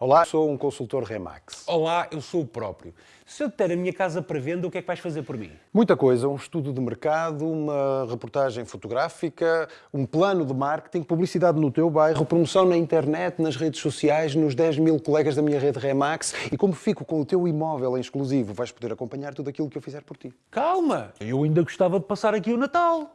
Olá, sou um consultor Remax. Olá, eu sou o próprio. Se eu te der a minha casa para venda, o que é que vais fazer por mim? Muita coisa, um estudo de mercado, uma reportagem fotográfica, um plano de marketing, publicidade no teu bairro, promoção na internet, nas redes sociais, nos 10 mil colegas da minha rede Remax e como fico com o teu imóvel em exclusivo, vais poder acompanhar tudo aquilo que eu fizer por ti. Calma, eu ainda gostava de passar aqui o Natal.